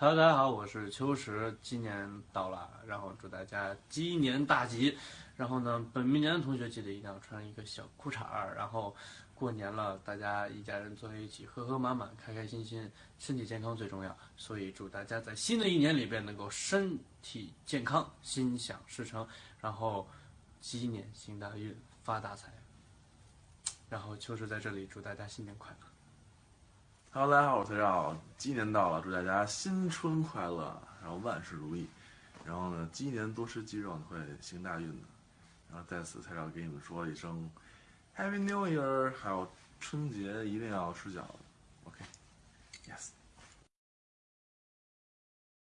Hello，大家好，我是秋实，鸡年到了，然后祝大家鸡年大吉。然后呢，本命年的同学记得一定要穿一个小裤衩儿。然后过年了，大家一家人坐在一起，和和满满，开开心心，身体健康最重要。所以祝大家在新的一年里边能够身体健康，心想事成，然后鸡年行大运，发大财。然后秋实在这里祝大家新年快乐。Hello，大家好，我是蔡照。鸡年到了，祝大家新春快乐，然后万事如意。然后呢，鸡年多吃鸡肉呢会行大运的。然后在此，蔡照给你们说一声 Happy New Year，还有春节一定要吃饺子。